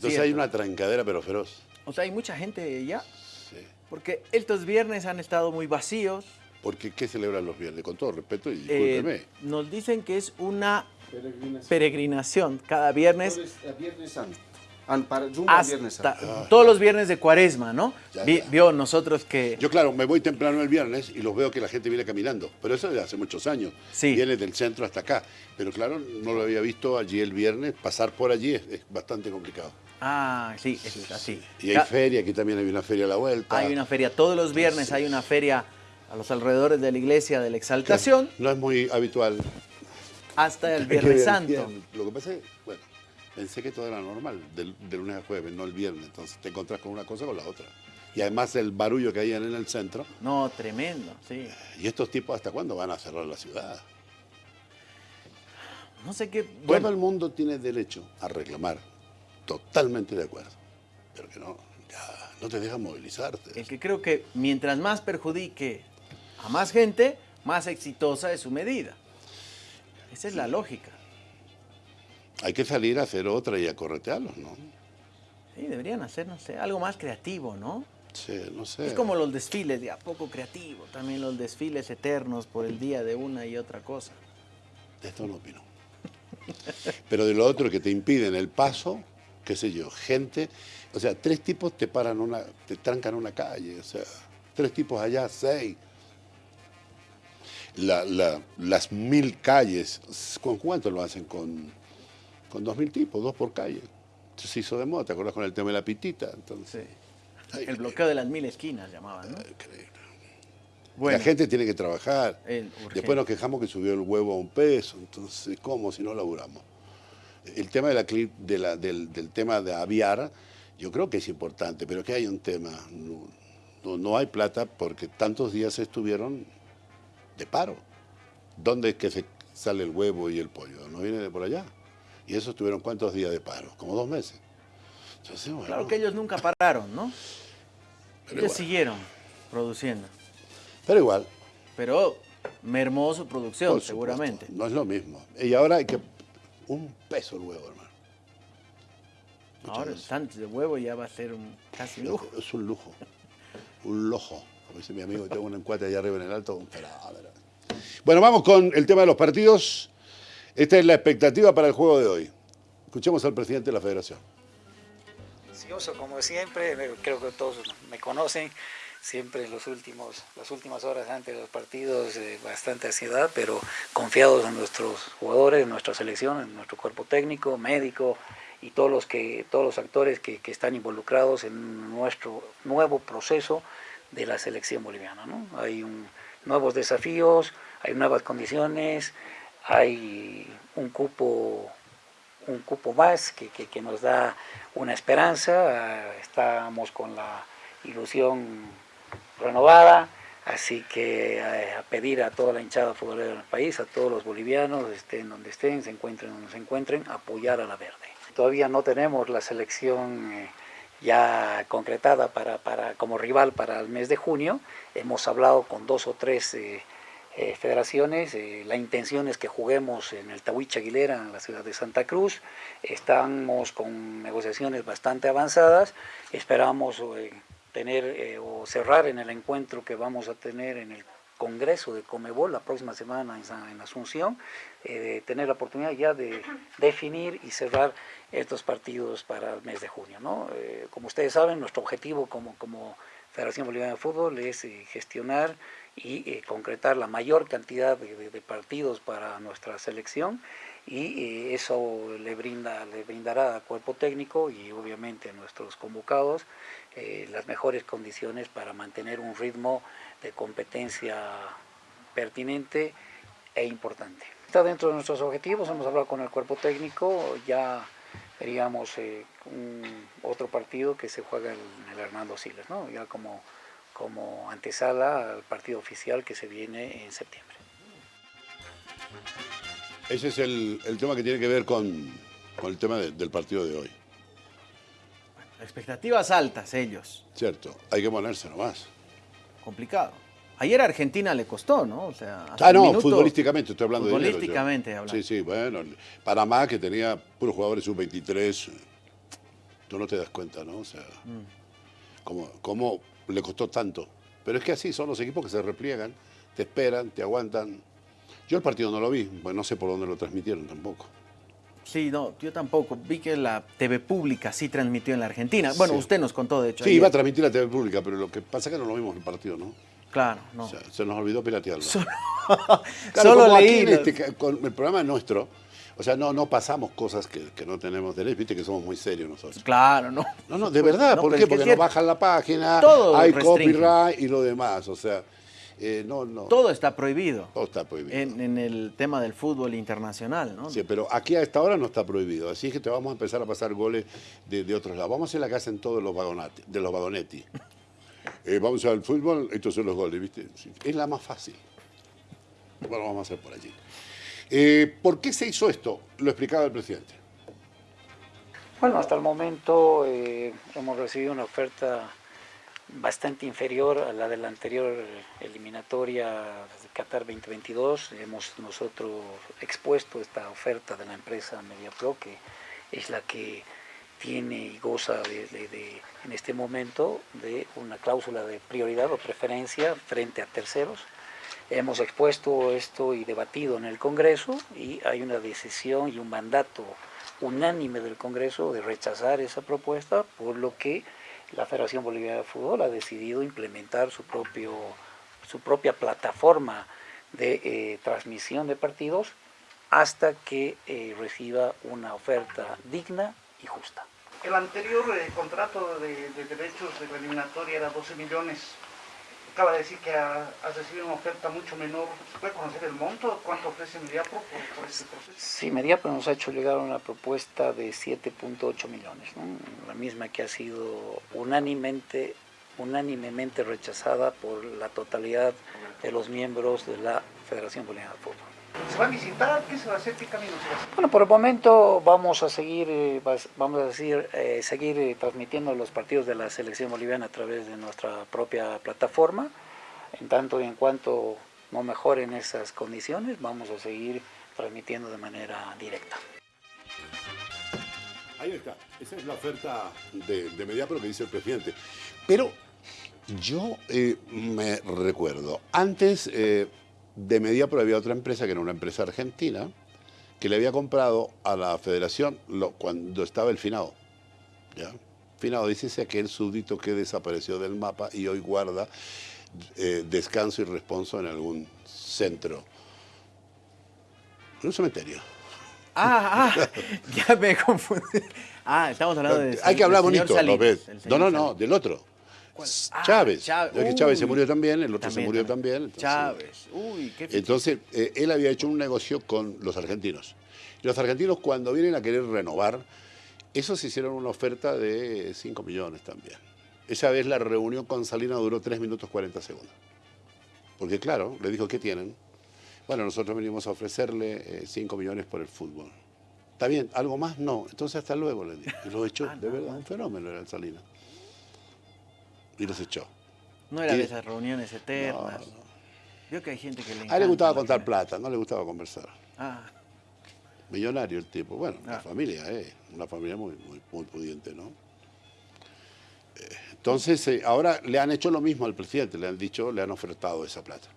Entonces hay una trancadera pero feroz. O sea, hay mucha gente ya. Sí. Porque estos viernes han estado muy vacíos. Porque ¿qué celebran los viernes? Con todo respeto y Eh, discúlpeme. nos dicen que es una Peregrinación. peregrinación cada viernes Entonces, a Viernes Santo. Para Viernes Santo. todos los viernes de cuaresma, ¿no? Ya, Vi- ya. Vio nosotros que Yo, claro, me voy temprano el viernes y los veo que la gente viene caminando. Pero eso de hace muchos años. Sí. Viene del centro hasta acá. Pero claro, no lo había visto allí el viernes. Pasar por allí es, es bastante complicado. Ah, sí, es así. Y hay feria, aquí también hay una feria a la vuelta. Hay una feria, todos los viernes hay una feria a los alrededores de la iglesia de la Exaltación No es muy habitual. hasta el que Viernes Santo. Lo que pasa es, bueno, pensé que todo era normal, del, de lunes a jueves, no el viernes. Entonces te encontrás con una cosa o con la otra. Y además el barullo que hay en el centro. No, tremendo, sí. ¿Y estos tipos hasta cuándo van a cerrar la ciudad? No sé qué. Todo Bueno, el mundo tiene derecho a reclamar. Totalmente de acuerdo. Pero que no, ya, no te deja movilizarte. el que creo que mientras más perjudique a más gente, más exitosa es su medida. Esa es la lógica. Hay que salir a hacer otra y a corretearlos, ¿no? Sí, deberían hacer, no sé, algo más creativo, ¿no? Sí, no sé. Es como los desfiles, de a poco creativo, también los desfiles eternos por el día de una y otra cosa. De esto no opino. Pero de lo otro que te impiden el paso, qué sé yo, gente, o sea, tres tipos te paran una, te trancan una calle, o sea, tres tipos allá, seis. La- la- las mil calles, ¿con cuánto lo hacen? Con, con dos mil tipos, dos por calle. Entonces se hizo de moda, ¿te acuerdas con el tema de la pitita? Entonces, ay, El bloqueo de las mil esquinas llamaban, ¿no? increíble. Bueno, La gente tiene que trabajar. Después nos quejamos que subió el huevo a un peso, entonces, ¿cómo si no laburamos? El tema de la, de la- del, del tema de aviar, yo creo que es importante, pero que hay un tema, no, no- no hay plata porque tantos días estuvieron de paro. ¿Dónde es que se sale el huevo y el pollo? ¿No viene de por allá? Y eso estuvieron cuántos días de paro, como dos meses. Entonces, bueno, Claro que ellos nunca pararon, ¿no? Pero ellos igual. siguieron produciendo. pero igual, Pero mermó su producción, Por seguramente. No es lo mismo. Y ahora hay que. Un peso el huevo, hermano. Muchas Ahora el gracias. sándwich de huevo ya va a ser un casi lujo. Es un lujo. Un lojo. Como dice mi amigo, tengo un encuate allá arriba en el alto. Un. Bueno, vamos con el tema de los partidos. Esta es la expectativa para el juego de hoy. Escuchemos al presidente de la federación. ansioso como siempre, creo que todos me conocen, siempre en los últimos, las últimas horas antes de los partidos eh, bastante ansiedad, pero confiados en nuestros jugadores, en nuestra selección, en nuestro cuerpo técnico, médico y todos los, que, todos los actores que, que están involucrados en nuestro nuevo proceso de la selección boliviana. ¿no? Hay nuevos desafíos, hay nuevas condiciones, hay un cupo un cupo más que, que- nos da una esperanza, estamos con la ilusión renovada, así que eh, a pedir a toda la hinchada futbolera del país, a todos los bolivianos, estén donde estén, se encuentren donde se encuentren, apoyar a la verde. Todavía no tenemos la selección eh, ya concretada para, para, como rival para el mes de junio, hemos hablado con dos o tres eh, federaciones. la intención es que juguemos en el Tahuicha Aguilera, en la ciudad de Santa Cruz. Estamos con negociaciones bastante avanzadas. Esperamos tener eh, o cerrar en el encuentro que vamos a tener en el Congreso de Comebol la próxima semana en, en Asunción, eh, tener la oportunidad ya de definir y cerrar estos partidos para el mes de junio. ¿no? Eh, como ustedes saben, nuestro objetivo como, como Federación Boliviana de Fútbol es eh, gestionar y eh, concretar la mayor cantidad de, de- de partidos para nuestra selección y eh, eso le, brinda, le brindará al cuerpo técnico y obviamente a nuestros convocados eh, las mejores condiciones para mantener un ritmo de competencia pertinente e importante. Está dentro de nuestros objetivos, hemos hablado con el cuerpo técnico, ya veríamos eh, un- otro partido que se juega en el Hernando Siles, ¿no? ya como, como antesala al partido oficial que se viene en septiembre. Ese es el, el tema que tiene que ver con, con el tema de- del partido de hoy. Expectativas altas ellos. Cierto, hay que ponerse nomás. Complicado. Ayer a Argentina le costó, ¿no? O sea, Ah, no, minuto- futbolísticamente estoy hablando de dinero, yo. Futbolísticamente hablando. Sí, sí, bueno. Panamá que tenía puros jugadores sub-23. Tú no te das cuenta, ¿no? O sea, cómo, cómo le costó tanto. Pero es que así son los equipos que se repliegan, te esperan, te aguantan. Yo el partido no lo vi, pues no sé por dónde lo transmitieron tampoco. Sí, no, yo tampoco. Vi que la TV pública sí transmitió en la Argentina. Bueno, Sí. usted nos contó, de hecho. Sí, ayer. iba a transmitir la TV pública, pero lo que pasa es que no lo vimos el partido, ¿no? Claro, no. O sea, se nos olvidó piratearlo. Solo, Claro, solo como aquí leí. en este con el programa nuestro, o sea, no, no pasamos cosas que, que no tenemos derecho, viste que somos muy serios nosotros. Claro, no. No, no, de verdad, No, ¿por qué? Porque nos bajan la página, Todo hay copyright y lo demás, o sea, eh, no, no, Todo está prohibido. todo está prohibido. En, en el tema del fútbol internacional, ¿no? Sí, pero aquí a esta hora no está prohibido, así es que te vamos a empezar a pasar goles de, de otros lados. Vamos a hacer la casa en todos los vagonati, de los vagonetti. Eh, vamos al fútbol, estos son los goles, ¿viste? Es la más fácil. Bueno, vamos a hacer por allí. Eh, ¿Por qué se hizo esto? Lo explicaba el presidente. Bueno, hasta el momento eh, hemos recibido una oferta bastante inferior a la de la anterior eliminatoria de Qatar 2022. Hemos nosotros expuesto esta oferta de la empresa MediaPro, que es la que tiene y goza de, en este momento de una cláusula de prioridad o preferencia frente a terceros. Hemos expuesto esto y debatido en el Congreso y hay una decisión y un mandato unánime del Congreso de rechazar esa propuesta, por lo que la Federación Boliviana de Fútbol ha decidido implementar su, propio, su propia plataforma de eh, transmisión de partidos hasta que eh, reciba una oferta digna y justa. El anterior eh, contrato de, de derechos de la eliminatoria era 12 millones. Acaba de decir que ha- has recibido una oferta mucho menor. ¿Se puede conocer el monto? ¿Cuánto ofrece Mediapro por, por este proceso? Sí, Mediapro nos ha hecho llegar una propuesta de 7.8 millones, ¿no? la misma que ha sido unánimemente, unánimemente rechazada por la totalidad de los miembros de la Federación Boliviana de Fútbol. ¿Se va a visitar? ¿Qué se va a hacer? ¿Qué camino se va a hacer? Bueno, por el momento vamos a seguir, eh, vamos a decir, eh, seguir eh, transmitiendo los partidos de la selección boliviana a través de nuestra propia plataforma. En tanto y en cuanto no mejoren esas condiciones, vamos a seguir transmitiendo de manera directa. Ahí está. Esa es la oferta de, de Mediapro que dice el presidente. Pero yo eh, me recuerdo, antes eh, de Mediapro había otra empresa que era una empresa argentina que le había comprado a la federación lo- cuando estaba el Finado. ¿ya? Finado dice aquel súbdito que desapareció del mapa y hoy guarda eh, descanso y responso en algún centro. En un cementerio. Ah, ah, ya me confundí. Ah, estamos hablando de. Hay que hablar bonito, ¿lo ves? No, no, no, del otro. ¿Cuál? Ah, Chávez. Chávez. Ya que Chávez se murió también, el otro se murió también. también. entonces- Chávez. Uy, qué Entonces, eh, él había hecho un negocio con los argentinos. Y los argentinos, cuando vienen a querer renovar, esos hicieron una oferta de 5 millones también. Esa vez la reunión con Salinas duró 3 minutos 40 segundos. Porque, claro, le dijo, ¿qué tienen? Bueno, nosotros venimos a ofrecerle 5 millones por el fútbol. ¿Está bien? ¿Algo más? No. Entonces, hasta luego, le dijo. Y los echó. Ah, de no. verdad, un fenómeno era el Salinas. Y los echó. No era de esas reuniones eternas. No, no. Veo que hay gente que le A él le gustaba la contar plata, no le gustaba conversar. Ah, Millonario el tipo. Bueno, la Ah. familia, eh, una familia muy, muy, muy pudiente, ¿no? Eh, Entonces, eh, ahora le han hecho lo mismo al presidente, le han dicho, le han ofertado esa plata.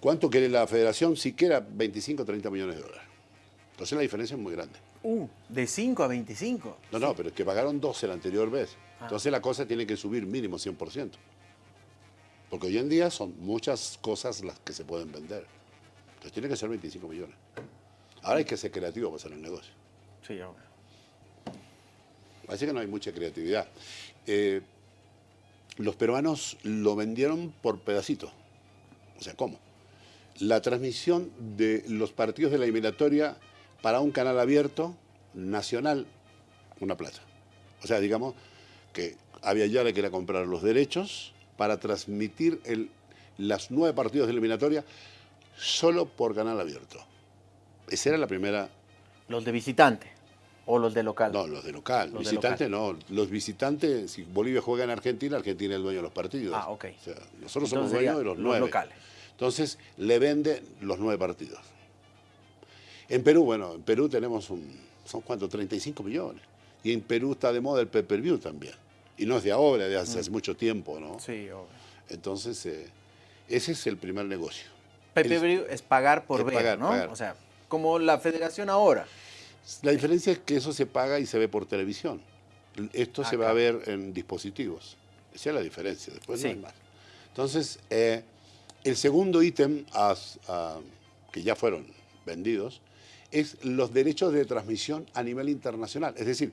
¿Cuánto quiere la federación? Siquiera 25 o 30 millones de dólares. Entonces la diferencia es muy grande. Uh, de 5 a 25. No, no, pero es que pagaron 12 la anterior vez. Ah. Entonces la cosa tiene que subir mínimo 100%. Porque hoy en día son muchas cosas las que se pueden vender. Entonces tiene que ser 25 millones. Ahora hay que ser creativo para hacer el negocio. Sí, obvio. Así que no hay mucha creatividad. Eh, los peruanos lo vendieron por pedacitos. O sea, ¿cómo? La transmisión de los partidos de la eliminatoria para un canal abierto nacional, una plata. O sea, digamos que había ya le quería comprar los derechos para transmitir el, las nueve partidos de eliminatoria solo por canal abierto. Esa era la primera Los de visitante o los de local. no, los de local. Los visitantes no. Los visitantes, si Bolivia juega en Argentina, Argentina es el dueño de los partidos. Ah, ok. O sea, nosotros somos dueños de los los nueve. locales. Entonces, le vende los nueve partidos. En Perú, bueno, en Perú tenemos un, son cuánto, 35 millones. Y en Perú está de moda el pay-per-view también. Y no es de ahora, de hace, hace mucho tiempo, ¿no? Sí, obvio. Entonces, eh, ese es el primer negocio. Pay-per-view es pagar por Es ver, pagar, ¿no? pagar. O sea, como la federación ahora. La diferencia es que eso se paga y se ve por televisión. Esto se va a ver en dispositivos. Esa es la diferencia, después Sí. no hay más. Entonces, eh, el segundo ítem a- a- que ya fueron vendidos es los derechos de transmisión a nivel internacional. Es decir,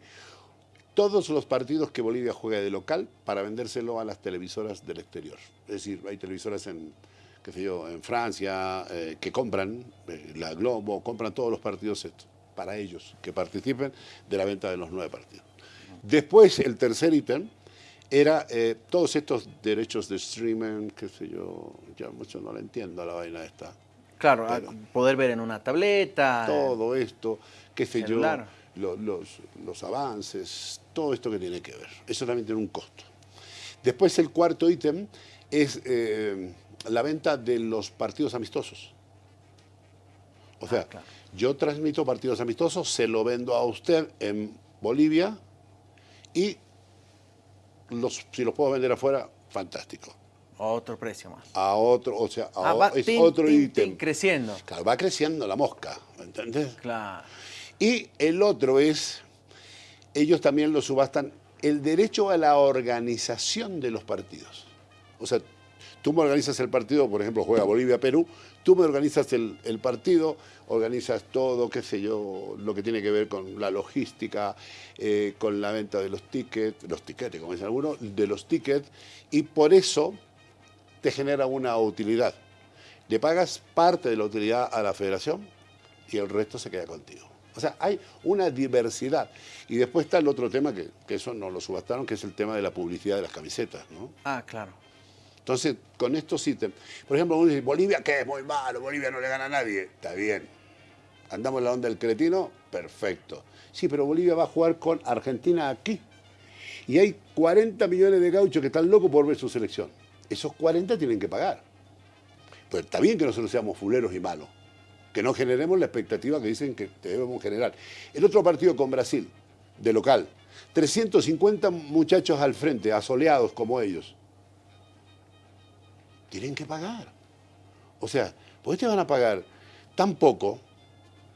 todos los partidos que Bolivia juega de local para vendérselo a las televisoras del exterior. Es decir, hay televisoras en, qué sé yo, en Francia eh, que compran, eh, la Globo, compran todos los partidos estos, para ellos, que participen de la venta de los nueve partidos. Después, el tercer ítem era eh, todos estos derechos de streaming, qué sé yo, ya mucho no lo entiendo la vaina esta. Claro, a Pero- poder ver en una tableta. todo esto, qué sé celular. yo, lo- los, los avances, todo esto que tiene que ver. Eso también tiene un costo. Después el cuarto ítem es eh, la venta de los partidos amistosos. O sea, Ah, claro. yo transmito partidos amistosos, se lo vendo a usted en Bolivia y los, si los puedo vender afuera, fantástico. Otro precio más. A otro, o sea, a Ah, va es tin, otro ítem. creciendo. Claro, va creciendo la mosca, ¿me ¿entendés? Claro. Y el otro es, ellos también lo subastan, el derecho a la organización de los partidos. O sea, tú me organizas el partido, por ejemplo, juega Bolivia-Perú, tú me organizas el, el partido, organizas todo, qué sé yo, lo que tiene que ver con la logística, eh, con la venta de los tickets, los tickets, como dicen algunos, de los tickets, y por eso te genera una utilidad. Le pagas parte de la utilidad a la federación y el resto se queda contigo. O sea, hay una diversidad. Y después está el otro tema, que, que eso no lo subastaron, que es el tema de la publicidad de las camisetas. ¿no? Ah, claro. Entonces, con estos ítems, por ejemplo, uno dice, Bolivia, ¿qué? Es muy malo, Bolivia no le gana a nadie. Está bien. Andamos en la onda del cretino, perfecto. Sí, pero Bolivia va a jugar con Argentina aquí. Y hay 40 millones de gauchos que están locos por ver su selección. Esos 40 tienen que pagar. Pero está bien que nosotros seamos fuleros y malos. Que no generemos la expectativa que dicen que debemos generar. El otro partido con Brasil, de local. 350 muchachos al frente, asoleados como ellos tienen que pagar. O sea, ¿por qué te van a pagar tan poco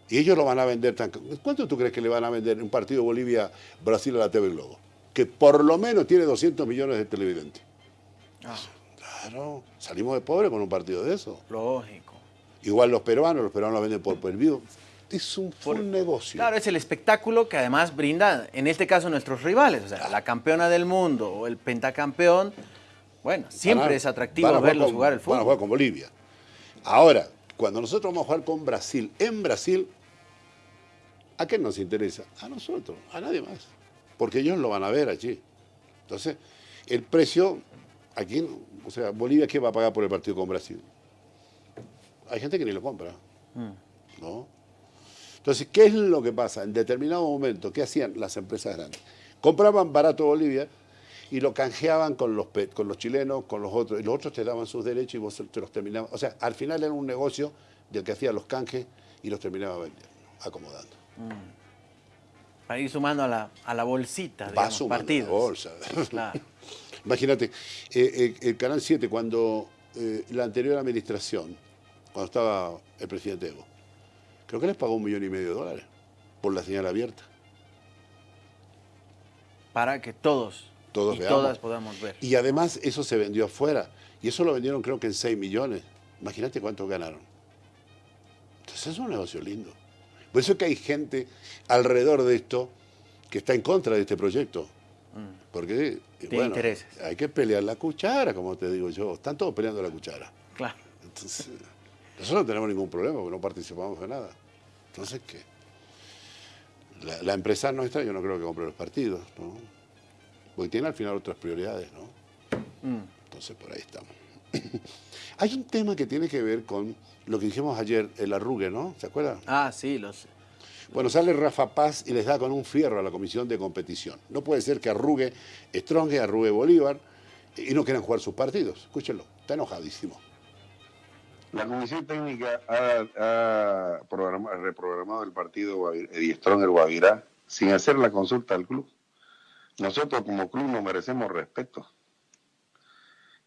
y ellos lo van a vender tan... ¿Cuánto tú crees que le van a vender un partido Bolivia-Brasil a la TV Globo? Que por lo menos tiene 200 millones de televidentes. Ah, Claro, salimos de pobre con un partido de eso. lógico. Igual los peruanos, los peruanos lo venden por pervido. Es un Por- negocio. Claro, es el espectáculo que además brinda, en este caso, nuestros rivales. O sea, la campeona del mundo o el pentacampeón. Bueno, siempre Van es atractivo jugar verlos con- jugar el Van a fútbol. jugar con Bolivia. Ahora, cuando nosotros vamos a jugar con Brasil, en Brasil, ¿a qué nos interesa? A nosotros, a nadie más. Porque ellos lo van a ver allí. Entonces, el precio, aquí, no. o sea, Bolivia, ¿qué va a pagar por el partido con Brasil? Hay gente que ni lo compra. Mm. ¿no? Entonces, ¿qué es lo que pasa? En determinado momento, ¿qué hacían las empresas grandes? Compraban barato Bolivia y lo canjeaban con los, con los chilenos, con los otros, y los otros te daban sus derechos y vos te los terminabas. O sea, al final era un negocio del que hacía los canjes y los terminaba vendiendo, acomodando. Para ir sumando a la, a la bolsita, Va digamos, sumando la partidos. bolsa. Claro. Imagínate, eh, eh, el Canal 7, cuando eh, la anterior administración, cuando estaba el presidente Evo, creo que les pagó un millón y medio de dólares por la señal abierta. Para que todos, Todos y veamos. todas podamos ver. Y además eso se vendió afuera. Y eso lo vendieron creo que en 6 millones. Imagínate cuánto ganaron. Entonces es un negocio lindo. Por eso es que hay gente alrededor de esto que está en contra de este proyecto. Porque, eh, Tiene bueno, hay que pelear la cuchara, como te digo yo. Están todos peleando la cuchara. Claro. Entonces, nosotros no tenemos ningún problema porque no participamos de nada. Entonces, ¿qué? La, la empresa nuestra yo no creo que compre los partidos, ¿no? Porque tiene al final otras prioridades, ¿no? Mm. Entonces, por ahí estamos. Hay un tema que tiene que ver con lo que dijimos ayer, el arrugue, ¿no? ¿Se acuerdan? Ah, sí, los. Bueno, sale Rafa Paz y les da con un fierro a la comisión de competición. No puede ser que arrugue Strong, arrugue Bolívar y no quieran jugar sus partidos. Escúchenlo, está enojadísimo. La Comisión Técnica ha, ha programa- reprogramado el partido Guavir- Edie Stronger Guavirá sin hacer la consulta al club. Nosotros como club nos merecemos respeto.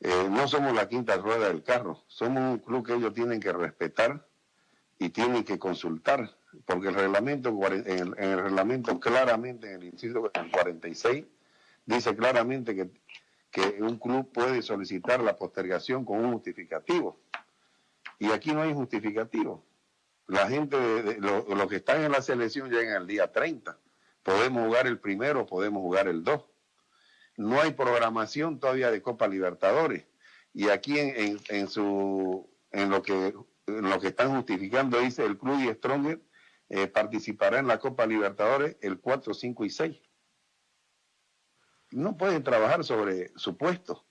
Eh, no somos la quinta rueda del carro, somos un club que ellos tienen que respetar y tienen que consultar, porque el reglamento, en el, en el reglamento claramente, en el inciso 46, dice claramente que, que un club puede solicitar la postergación con un justificativo. Y aquí no hay justificativo. La gente, de, los que están en la selección llegan el día 30. Podemos jugar el primero, podemos jugar el 2. No hay programación todavía de Copa Libertadores. Y aquí en, en, su, en, lo que, en lo que están justificando dice el Club y Stronger eh, participará en la Copa Libertadores el 4, 5 y 6 no pueden trabajar sobre su puesto.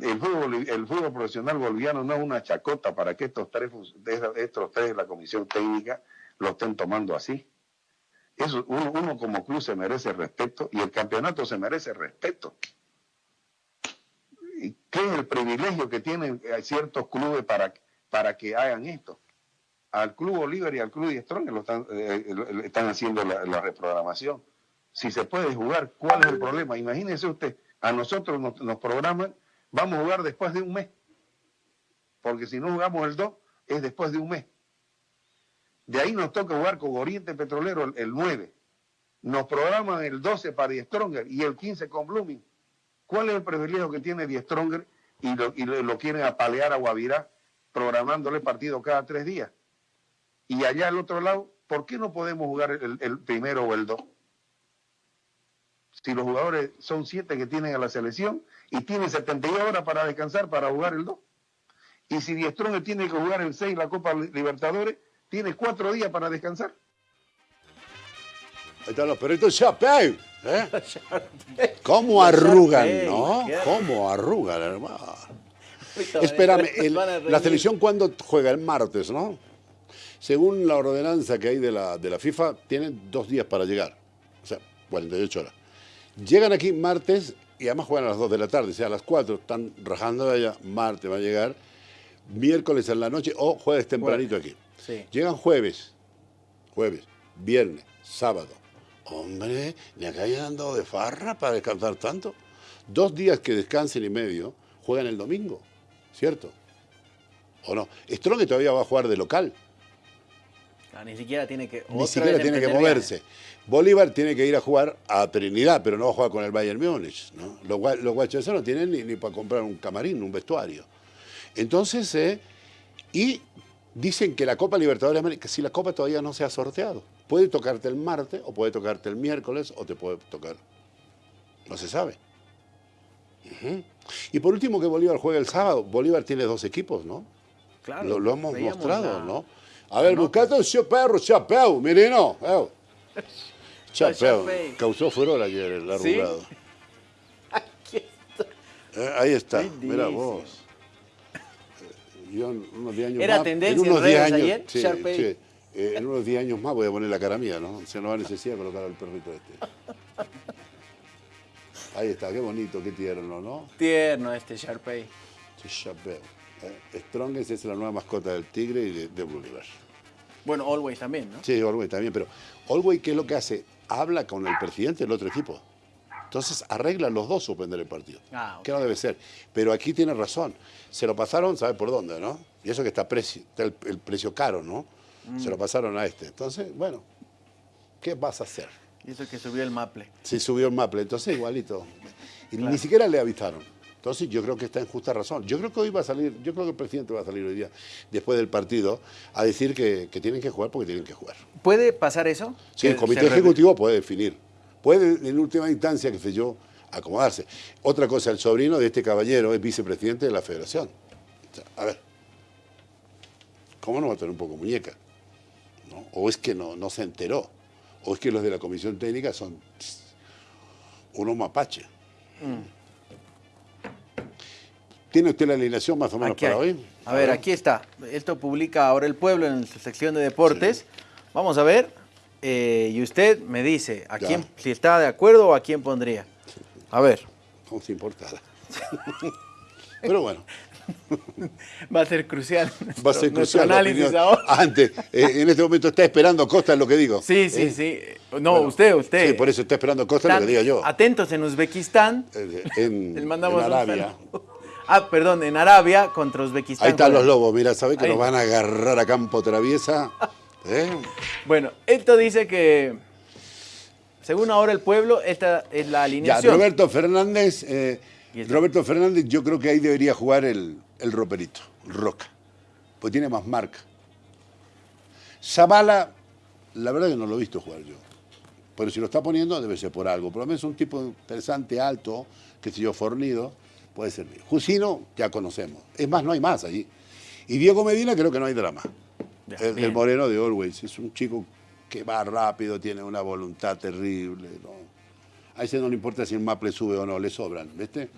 El fútbol, profesional boliviano no es una chacota para que estos tres, tres de la comisión técnica lo estén tomando así. Uno, como club se merece respeto y el campeonato se merece respeto. ¿Y ¿Qué es el privilegio que tienen ciertos clubes para, para que hagan esto? Al Club Bolívar y al Club Strong lo están, eh, están haciendo la, reprogramación si se puede jugar, ¿cuál es el problema? Imagínese usted, a nosotros nos, programan, vamos a jugar después de un mes. Porque si no jugamos el 2, es después de un mes. De ahí nos toca jugar con Oriente Petrolero el, 9. Nos programan el 12 para Die Stronger y el 15 con Blooming. ¿Cuál es el privilegio que tiene Die Stronger y lo, y lo, quieren apalear a Guavirá programándole partido cada tres días? Y allá al otro lado, ¿por qué no podemos jugar el, el primero o el 2? si los jugadores son siete que tienen a la selección y tienen 72 horas para descansar para jugar el 2. Y si Diestrone tiene que jugar el 6 la Copa Libertadores, tiene cuatro días para descansar. Ahí están los perritos Chapey. ¿eh? ¿Cómo arrugan, no? ¿Cómo arrugan, hermano? Espérame, la selección cuando juega el martes, ¿no? Según la ordenanza que hay de la, de la FIFA, tienen dos días para llegar. O sea, 48 horas. Llegan aquí martes y además juegan a las 2 de la tarde, o sea, a las 4 están rajando de allá, martes va a llegar, miércoles en la noche o jueves tempranito aquí. Llegan jueves, jueves, viernes, sábado. Hombre, ¿ni acá hayan andado de farra para descansar tanto? Dos días que descansen y medio, juegan el domingo, ¿cierto? ¿O no? Strong todavía va a jugar de local. Ah, ni siquiera tiene que, ni siquiera tiene que moverse. Bolívar tiene que ir a jugar a Trinidad, pero no va a jugar con el Bayern Múnich. ¿no? Los, los guachos no tienen ni, para comprar un camarín, un vestuario. Entonces, eh, y dicen que la Copa Libertadores de América, si la Copa todavía no se ha sorteado, puede tocarte el martes o puede tocarte el miércoles o te puede tocar, no se sabe. Y por último que Bolívar juega el sábado, Bolívar tiene dos equipos, ¿no? Claro. Lo, hemos mostrado, ¿no? A ver, buscate un chapéu, chapéu, menino. Chapéu. Causó furor ayer el arrugado. Aquí está. Eh, ahí está, mira vos. Eh, yo en unos 10 años ¿Era más, tendencia en unos en 10 redes años, ayer? sí, sí. Eh, en unos 10 años más voy a poner la cara mía, ¿no? Se no va a necesidad colocar al perrito este. Ahí está, qué bonito, qué tierno, ¿no? Tierno este Sharpay. Sí, Chapéu. Strongest es la nueva mascota del Tigre y de, de Bolívar. Bueno, Always también, ¿no? Sí, Olwey también, pero Olwey, ¿qué es lo que hace? Habla con el presidente del otro equipo. Entonces arregla los dos suspender el partido. Ah. Que no debe ser. Pero aquí tiene razón. Se lo pasaron, ¿sabe por dónde, no? Y eso que está, el, el precio caro, ¿no? Se lo Mm. pasaron a este. Entonces, bueno, ¿qué vas a hacer? Y eso que subió el Maple. Si subió el Maple, entonces igualito. Y ni siquiera le avisaron. Entonces yo creo que está en justa razón. Yo creo que hoy va a salir, yo creo que el presidente va a salir hoy día, después del partido, a decir que, que tienen que jugar porque tienen que jugar. ¿Puede pasar eso? Sí, el comité ejecutivo puede definir. Puede, en última instancia, qué sé yo, acomodarse. Otra cosa, el sobrino de este caballero es vicepresidente de la federación. O sea, a ver, ¿cómo no va a tener un poco muñeca? ¿No? O es que no, no se enteró. O es que los de la comisión técnica son unos mapaches. Mm. ¿Tiene usted la alineación más o menos Aquí para hay. hoy? A ver, aquí está. Esto publica ahora el pueblo en su sección de deportes. Vamos a ver. eh, y usted me dice a Ya. quién, si está de acuerdo o a quién pondría. A ver. Como si importara. Pero bueno, Va a ser crucial. Va a ser crucial análisis ahora. Antes, eh, en este momento está esperando Costa lo que digo. Sí, sí, Eh, sí. No, usted, usted. Sí, por eso está esperando Costa lo que diga yo. Atentos en Uzbekistán. En, mandamos en Arabia. Ah, perdón, en Arabia contra Uzbekistán. Ahí están los lobos, mira, ¿sabés que Ahí. nos van a agarrar a campo traviesa? ¿Eh? Bueno, esto dice que, según ahora el pueblo, esta es la Ya, alineación. Roberto Fernández, eh, el- Roberto Fernández, yo creo que ahí debería jugar el, el roperito, Roca, pues tiene más marca. Zavala, la verdad que no lo he visto jugar yo. Pero si lo está poniendo debe ser por algo. Por lo menos un tipo interesante, alto, que sé yo, fornido, puede servir. Jusino, ya conocemos. Es más, no hay más allí. Y Diego Medina creo que no hay drama. Ya, el, moreno de Always. Es un chico que va rápido, tiene una voluntad terrible. ¿no? A ese no le importa si el Maple sube o no, le sobran. ¿viste?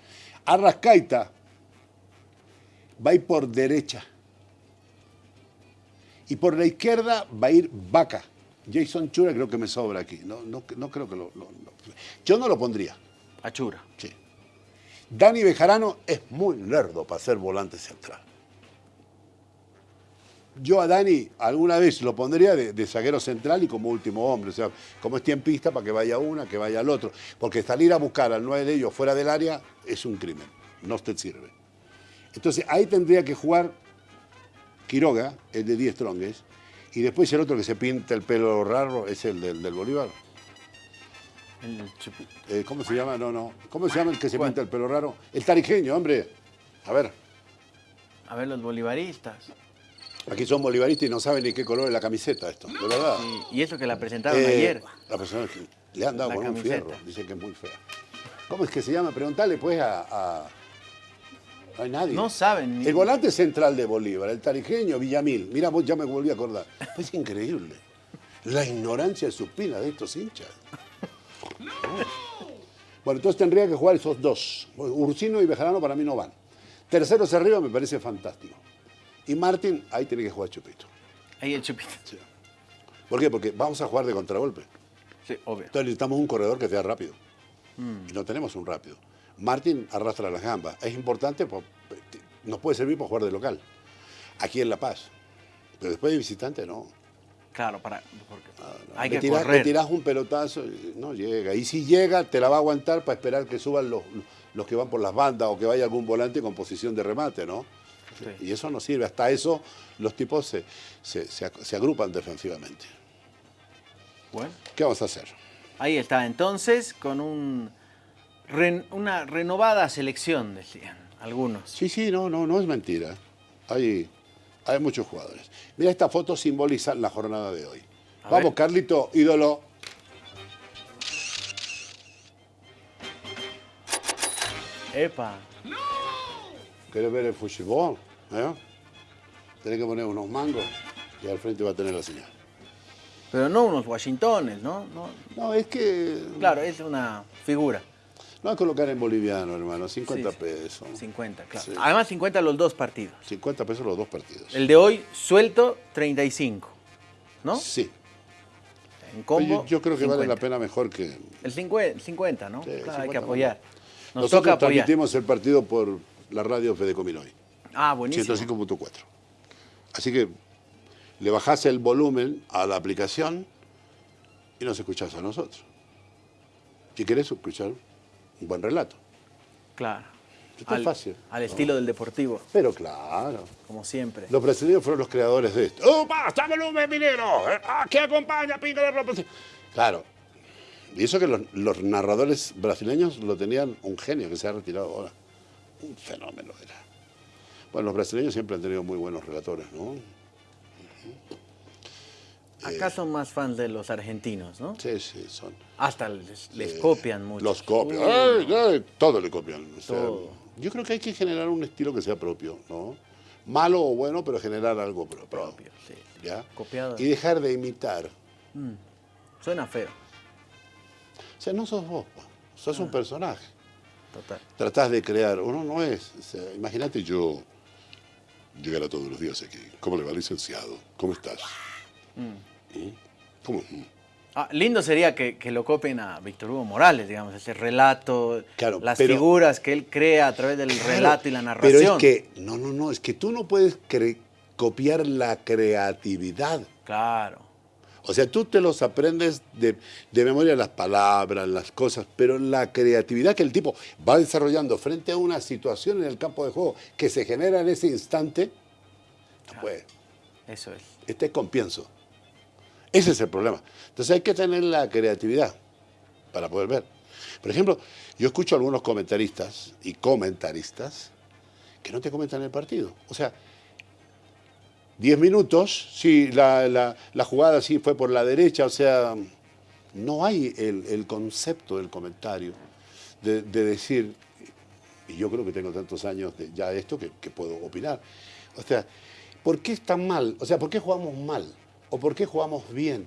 Arrascaita va a ir por derecha. Y por la izquierda va a ir Vaca. Jason Chura creo que me sobra aquí. No, no, no creo que lo, lo- lo- Yo no lo pondría. Achura. Sí. Dani Bejarano es muy lerdo para ser volante central. Yo a Dani alguna vez lo pondría de, de zaguero central y como último hombre, o sea, como es tiempista para que vaya una, que vaya al otro. Porque salir a buscar al nueve de ellos fuera del área es un crimen, no te sirve. Entonces ahí tendría que jugar Quiroga, el de 10 trongues, y después el otro que se pinta el pelo raro es el del, del Bolívar. El chupi- Eh, ¿Cómo se llama? No, no. ¿Cómo se llama el que se ¿Cuál? pinta el pelo raro? El tarijeño, hombre. A ver, A ver, los bolivaristas. aquí son bolivaristas y no saben ni qué color es la camiseta esto, de verdad. Sí, y eso que la presentaron Eh, ayer. La persona que le han dado La con un fierro, dicen que es muy fea. ¿Cómo es que se llama? Preguntale pues a... a- No hay nadie. No saben. ni- El volante central de Bolívar, el tarijeño Villamil. Mira, vos ya me volví a acordar. Es increíble. La ignorancia supina de estos hinchas. Bueno, entonces tendría que jugar esos dos. Ursino y Bejarano para mí no van. Terceros arriba me parece fantástico. Y Martín, ahí tiene que jugar Chupito. Ahí el chupito. Sí. ¿Por qué? Porque vamos a jugar de contragolpe. Sí, obvio. Entonces necesitamos un corredor que sea rápido. Y no tenemos un rápido. Martín arrastra las gambas. Es importante, por- nos puede servir para jugar de local. Aquí en La Paz. Pero después de visitante no. Claro, para. porque hay le, que le correr. tirás un pelotazo no llega. Y si llega, te la va a aguantar para esperar que suban los, los que van por las bandas o que vaya algún volante con posición de remate, ¿no? Sí. Y eso no sirve. Hasta eso los tipos se, se- se ag- se agrupan defensivamente. Bueno, ¿Qué vamos a hacer? ahí está. Entonces, con un una renovada selección, decían algunos. Sí, sí, no, no, no es mentira. Hay, hay muchos jugadores. Mira, esta foto simboliza la jornada de hoy. A Vamos, ver. Carlito, ídolo. Epa. ¿Querés ver el fútbol? ¿Eh? Tenés que poner unos mangos y al frente va a tener la señal. Pero no unos Washingtones, ¿no? no No, es que. claro, es una figura. No es colocar en boliviano, hermano. 50 Sí, sí. pesos. 50, claro. Sí. Además, 50 los dos partidos. 50 pesos los dos partidos. El de hoy, suelto, 35. ¿No? Sí. En combo. yo, yo creo que vale 50. la pena mejor que. El 50, 50 ¿no? Sí, Claro, hay 50 que apoyar. Nos Nosotros toca apoyar. transmitimos el partido por la radio Fedecominoy. Ah, buenísimo. 105.4. Así que le bajás el volumen a la aplicación y nos escuchás a nosotros. Si querés escuchar un buen relato. Claro. Esto es fácil. Al estilo del deportivo, Pero claro. como siempre. Los brasileños fueron los creadores de esto. ¡Oh, basta volumen, minero! ¿Eh? ¡Ah, que acompaña, pinga de ropa! Claro. Y eso que los, los narradores brasileños lo tenían un genio que se ha retirado ahora. Un fenómeno era. Bueno, los brasileños siempre han tenido muy buenos relatores, ¿no? Acá son más fans de los argentinos, ¿no? Sí, sí, son. Hasta les, les eh, copian mucho. Los copian. Ay, ay, todo le copian. O sea, Todo. Yo creo que hay que generar un estilo que sea propio, ¿no? Malo o bueno, pero generar algo propio. propio, sí. ¿Ya? Copiado. Y dejar de imitar. Suena feo, O sea, no sos vos, sos Ah. un personaje. total. Tratás de crear, uno no es. O sea, imagínate yo llegar a todos los días aquí. ¿Cómo le va, licenciado? ¿Cómo estás? ¿Mm? ¿Cómo? Mm. Ah, lindo sería que, que lo copien a Víctor Hugo Morales, digamos, ese relato, Claro, las pero- figuras que él crea a través del Claro, relato y la narración. Pero es que, no, no, no, es que tú no puedes copiar la creatividad. Claro. O sea, tú te los aprendes de, de memoria las palabras, las cosas, pero la creatividad que el tipo va desarrollando frente a una situación en el campo de juego que se genera en ese instante, no puede. Eso es. Este es compienso. Ese es el problema. Entonces hay que tener la creatividad para poder ver. Por ejemplo, yo escucho a algunos comentaristas y comentaristas que no te comentan el partido. O sea, 10 minutos, sí, la, la- jugada sí fue por la derecha, o sea, no hay el, el concepto del comentario de, de decir, y yo creo que tengo tantos años de ya esto que, que puedo opinar. O sea, ¿por qué está mal? O sea, ¿por qué jugamos mal? ¿O por qué jugamos bien?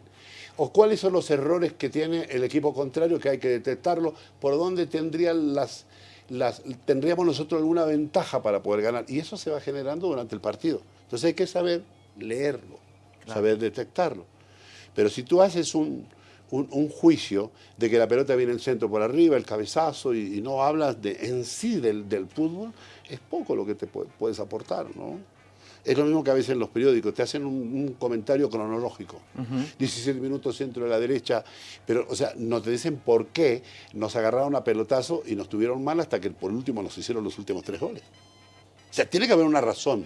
¿O cuáles son los errores que tiene el equipo contrario que hay que detectarlo? ¿Por dónde tendrían las, las, tendríamos nosotros alguna ventaja para poder ganar? Y eso se va generando durante el partido. Entonces hay que saber leerlo, saber detectarlo. Pero si tú haces un, un- un juicio de que la pelota viene en centro por arriba, el cabezazo, y, y no hablas de, en sí del, del fútbol, es poco lo que te pu- puedes aportar, ¿no? Es lo mismo que a veces en los periódicos, te hacen un, un comentario cronológico. 17 minutos centro de la derecha, pero, o sea, no te dicen por qué nos agarraron a pelotazo y nos tuvieron mal hasta que por último nos hicieron los últimos tres goles. O sea, tiene que haber una razón.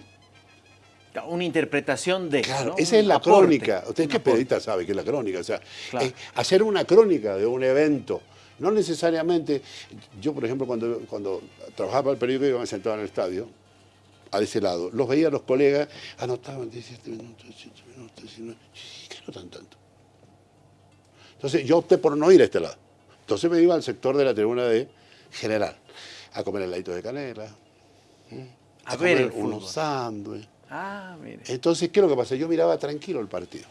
Una interpretación de. Claro, ¿no? esa es la aporte, crónica. Usted que periodista sabe que es la crónica. O sea, Claro. eh, hacer una crónica de un evento. No necesariamente. Yo, por ejemplo, cuando, cuando trabajaba para el periódico, yo me sentaba en el estadio, a ese lado. Los veía los colegas, anotaban 17 minutos, 18 minutos, 19. ¿Qué anotan tanto? Entonces yo opté por no ir a este lado. Entonces me iba al sector de la tribuna de general, a comer heladitos de canela. A ver comer unos sándwiches. Ah, mire. Entonces, ¿qué es lo que pasa? Yo miraba tranquilo el partido.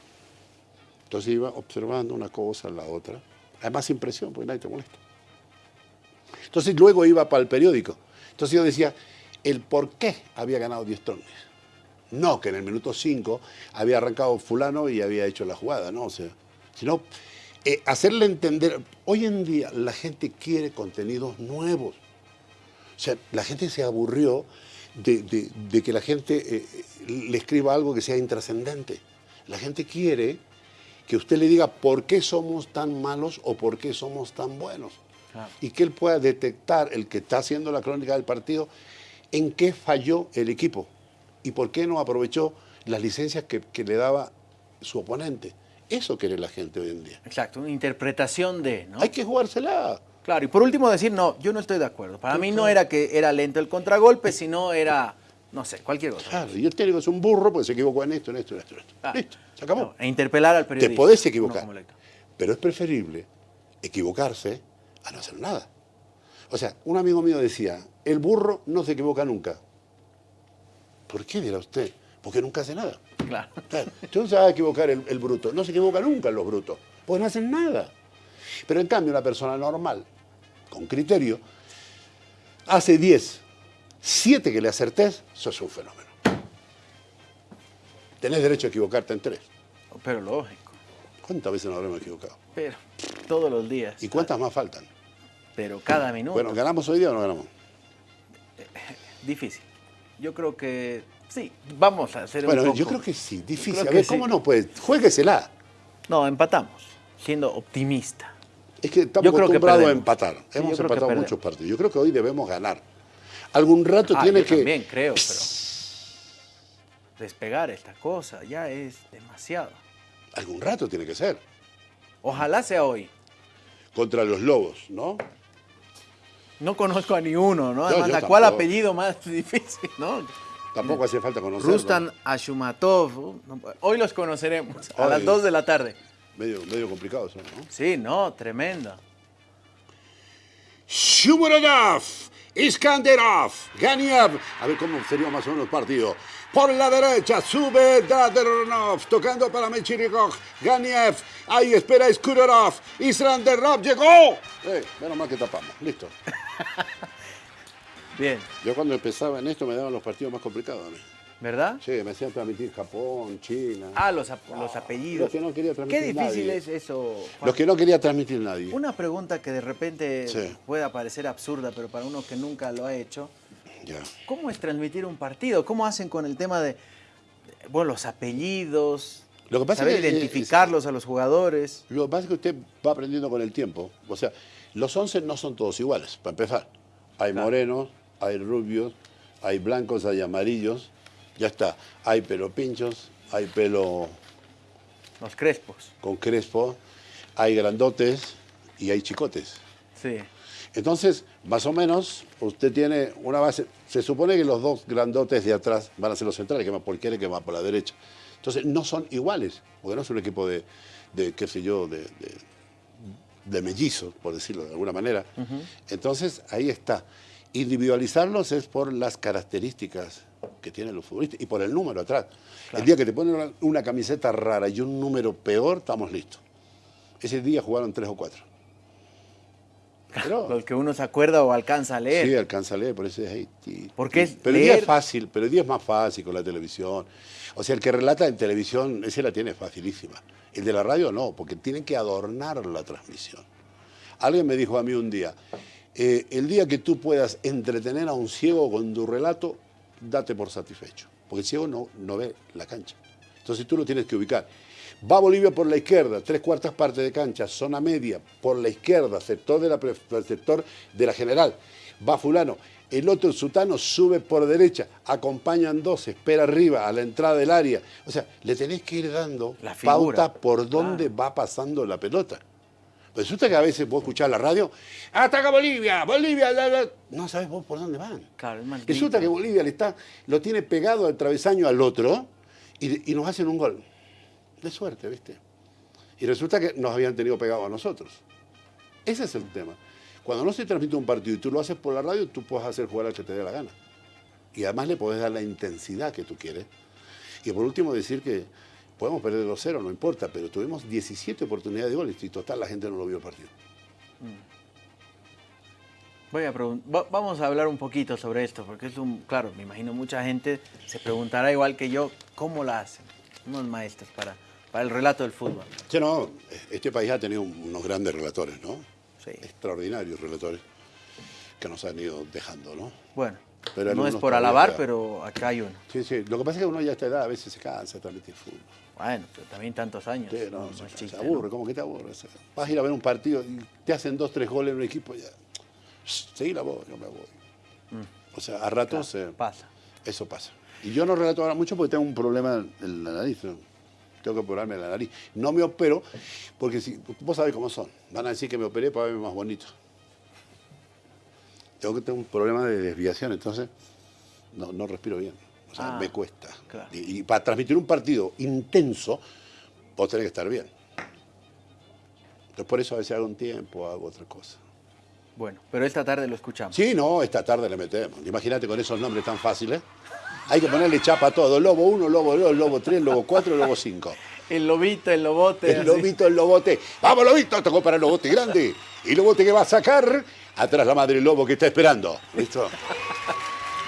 Entonces iba observando una cosa, la otra. Además, impresión, porque nadie te molesta. Entonces, luego iba para el periódico. Entonces yo decía, el por qué había ganado 10 trones. No que en el minuto 5 había arrancado fulano y había hecho la jugada, ¿no? O sea, sino eh, hacerle entender, hoy en día la gente quiere contenidos nuevos. O sea, la gente se aburrió de, de- de que la gente eh, le escriba algo que sea intrascendente. La gente quiere que usted le diga por qué somos tan malos o por qué somos tan buenos. Y que él pueda detectar, el que está haciendo la crónica del partido, en qué falló el equipo y por qué no aprovechó las licencias que, que le daba su oponente. Eso quiere la gente hoy en día. Exacto, una interpretación de, ¿no? Hay que jugársela. Claro, y por último decir, no, yo no estoy de acuerdo. Para mí no era que era lento el contragolpe, sino era, no sé, cualquier cosa. Claro, y el técnico es un burro porque se equivocó en esto, en esto, en esto, en esto. Ah, Listo, se acabó. no, e interpelar al periodista. Te podés equivocar, pero es preferible equivocarse a no hacer nada. O sea, un amigo mío decía, el burro no se equivoca nunca. ¿Por qué dirá usted? Porque nunca hace nada. Claro. Claro, Entonces se va a equivocar el, el bruto. No se equivoca nunca los brutos, porque no hacen nada. Pero en cambio, una persona normal, con criterio, hace 10, 7 que le acertés, sos un fenómeno. Tenés derecho a equivocarte en 3. Pero lógico. ¿Cuántas veces nos habremos equivocado? Pero todos los días. ¿Y cuántas más faltan? Pero cada minuto. Bueno, ¿ganamos hoy día o no ganamos? Difícil. Yo creo que sí. Vamos a hacer un Bueno, poco. yo creo que sí, difícil. creo A ver, sí. ¿cómo no? Pues juéguesela. No, empatamos. Siendo optimista. Es que estamos acostumbrados a empatar. Sí, Hemos empatado muchos partidos. Yo creo que hoy debemos ganar. Algún rato Ah, tiene yo que. también creo, pero despegar esta cosa ya es demasiado. Algún rato tiene que ser. Ojalá sea hoy. Contra los lobos, ¿no? No conozco a ni uno, ¿no? No, Además, yo ¿a cuál tampoco. apellido más difícil, no? Tampoco hace falta conocerlo. Rustan Ashumatov. no, Hoy los conoceremos a Hoy. las 2 de la tarde. Medio, medio complicado eso, ¿no? Sí, no, tremendo. Shumuradov, Iskanderov, Ganiev. A ver cómo sería más o menos el partido. Por la derecha sube Dadernov, tocando para Mechirikov, Ganiev. Ahí espera Skurorov. Isranderov llegó. Eh, menos mal que tapamos. Listo. Bien. Yo cuando empezaba en esto me daban los partidos más complicados a mí. ¿Verdad? Sí, me hacían transmitir Japón, China. Ah, los, ap- los apellidos. Los que no quería transmitir Qué difícil nadie. es eso. Juan. Los que no quería transmitir nadie. Una pregunta que de repente Sí. pueda parecer absurda, pero para uno que nunca lo ha hecho, Ya. ¿cómo es transmitir un partido? ¿Cómo hacen con el tema de, bueno, los apellidos? Lo que pasa saber es que, eh, identificarlos a los jugadores. Lo que pasa es que usted va aprendiendo con el tiempo. O sea, los 11 no son todos iguales, para empezar. Hay Claro. morenos, hay rubios, hay blancos, hay amarillos. Ya está. Hay pelo pinchos, hay pelo Los crespos. con crespo, hay grandotes y hay chicotes. Sí. Entonces, más o menos, usted tiene una base. Se supone que los dos grandotes de atrás van a ser los centrales, que más por izquierda y que más por la derecha. Entonces, no son iguales, porque no es un equipo de, de, qué sé yo, de, de, de mellizos, por decirlo de alguna manera. Entonces, ahí está. Individualizarlos es por las características que tienen los futbolistas y por el número atrás. El día que te ponen una, una camiseta rara y un número peor, estamos listos. Ese día jugaron tres o cuatro. Pero, Los que uno se acuerda o alcanza a leer. Sí, alcanza a leer, por eso es Haití. Porque es pero el día es fácil, pero el día es más fácil con la televisión. O sea, el que relata en televisión, ese la tiene facilísima. El de la radio no, porque tienen que adornar la transmisión. Alguien me dijo a mí un día, eh, el día que tú puedas entretener a un ciego con tu relato, date por satisfecho. Porque el ciego no, no ve la cancha. Entonces tú lo tienes que ubicar. Va Bolivia por la izquierda, tres cuartas partes de cancha, zona media, por la izquierda, sector de la, sector de la general. Va fulano. El otro sutano sube por derecha, acompañan dos, espera arriba, a la entrada del área. O sea, le tenés que ir dando La pauta por dónde va pasando la pelota. Resulta que a veces vos escuchás la radio, ataca Bolivia, Bolivia, la, la". no sabés vos por dónde van. Claro, Resulta que Bolivia le está, lo tiene pegado al travesaño al otro y, y nos hacen un gol. De suerte, ¿viste? Y resulta que nos habían tenido pegado a nosotros. Ese es el tema. Cuando no se transmite un partido y tú lo haces por la radio, tú puedes hacer jugar al que te dé la gana. Y además le podés dar la intensidad que tú quieres. Y por último decir que podemos perder 2-0, no importa, pero tuvimos 17 oportunidades de goles y total la gente no lo vio el partido. Voy a va- vamos a hablar un poquito sobre esto, porque es un, claro, me imagino mucha gente se preguntará igual que yo, ¿cómo la hacen? Unos maestros para, para el relato del fútbol. Sí, no, este país ha tenido unos grandes relatores, ¿no? Sí. Extraordinarios relatores que nos han ido dejando, ¿no? Bueno, Pero no es por alabar, pero acá hay uno. Sí, sí. Lo que pasa es que uno ya a esta edad a veces se cansa de transmitir fútbol. Bueno, pero también tantos años. Sí, no, no, se, se aburre, ¿no? ¿cómo que te aburre? O sea, vas a ir a ver un partido y te hacen dos, tres goles en un equipo y ya. Seguí la voz, yo me voy. O sea, a ratos eh, Pasa. eso pasa. Y yo no relato ahora mucho porque tengo un problema en la nariz. ¿no? Tengo que operarme la nariz. No me opero porque si, vos sabés cómo son. Van a decir que me operé para verme más bonito. Tengo que tener un problema de desviación, entonces no, no respiro bien. O sea, Ah, me cuesta. claro. Y, y para transmitir un partido intenso, vos tenés que estar bien. Entonces por eso a veces hago un tiempo, hago otra cosa. Bueno, pero esta tarde lo escuchamos. Sí, no, esta tarde le metemos. Imagínate con esos nombres tan fáciles. Hay que ponerle chapa a todo. Lobo 1, Lobo 2, Lobo 3, Lobo 4, Lobo 5. El lobito, el lobote. El así. lobito, el lobote. ¡Vamos, lobito! Tocó para el lobote grande. Y lobote que va a sacar. Atrás la madre lobo que está esperando. ¿Listo?